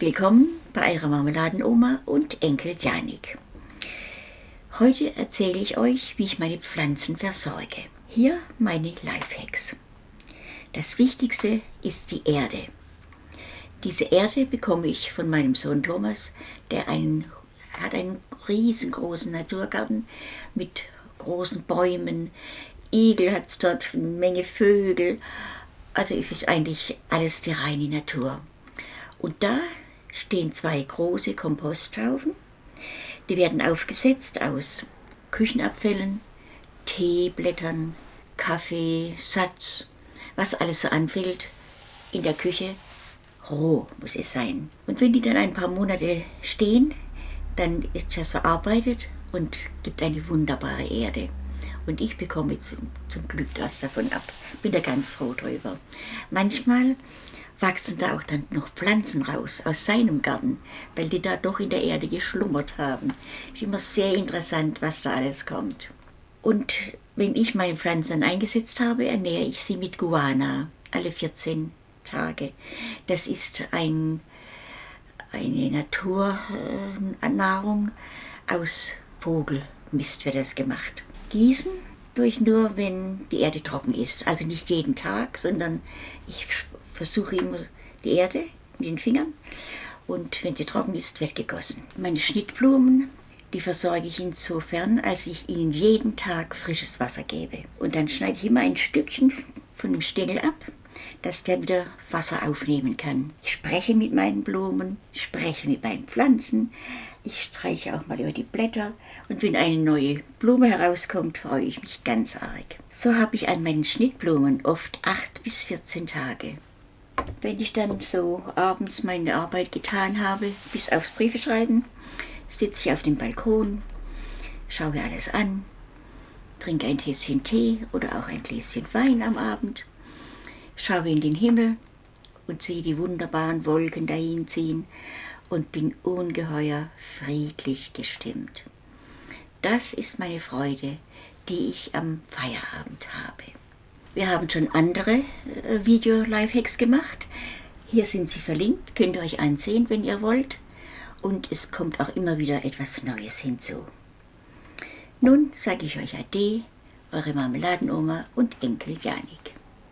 Willkommen bei eurer Marmeladenoma und Enkel Janik. Heute erzähle ich euch, wie ich meine Pflanzen versorge. Hier meine Lifehacks. Das Wichtigste ist die Erde. Diese Erde bekomme ich von meinem Sohn Thomas, der einen, hat einen riesengroßen Naturgarten mit großen Bäumen. Igel hat es dort, eine Menge Vögel. Also es ist eigentlich alles die reine Natur. Und da stehen zwei große Komposthaufen. Die werden aufgesetzt aus Küchenabfällen, Teeblättern, Kaffee, Satz, was alles so anfällt in der Küche. Roh muss es sein. Und wenn die dann ein paar Monate stehen, dann ist das verarbeitet und gibt eine wunderbare Erde. Und ich bekomme zum, zum Glück was davon ab. Bin da ganz froh drüber. Manchmal wachsen da auch dann noch Pflanzen raus aus seinem Garten, weil die da doch in der Erde geschlummert haben. Ist immer sehr interessant, was da alles kommt. Und wenn ich meine Pflanzen eingesetzt habe, ernähre ich sie mit Guana alle 14 Tage. Das ist ein, eine Naturnahrung aus Vogelmist wird das gemacht. Gießen durch nur, wenn die Erde trocken ist. Also nicht jeden Tag, sondern ich versuche immer die Erde mit den Fingern und wenn sie trocken ist, wird gegossen. Meine Schnittblumen, die versorge ich insofern, als ich ihnen jeden Tag frisches Wasser gebe. Und dann schneide ich immer ein Stückchen von dem Stängel ab, dass der wieder Wasser aufnehmen kann. Ich spreche mit meinen Blumen, spreche mit meinen Pflanzen, ich streiche auch mal über die Blätter und wenn eine neue Blume herauskommt, freue ich mich ganz arg. So habe ich an meinen Schnittblumen oft 8 bis 14 Tage. Wenn ich dann so abends meine Arbeit getan habe, bis aufs Briefeschreiben, sitze ich auf dem Balkon, schaue alles an, trinke ein Tässchen Tee oder auch ein Gläschen Wein am Abend, schaue in den Himmel und sehe die wunderbaren Wolken dahinziehen und bin ungeheuer friedlich gestimmt. Das ist meine Freude, die ich am Feierabend habe. Wir haben schon andere äh, Video-Lifehacks gemacht. Hier sind sie verlinkt, könnt ihr euch ansehen, wenn ihr wollt. Und es kommt auch immer wieder etwas Neues hinzu. Nun sage ich euch Ade, eure Marmeladenoma und Enkel Janik.